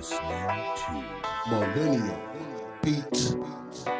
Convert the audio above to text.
listening to Millennium Beats.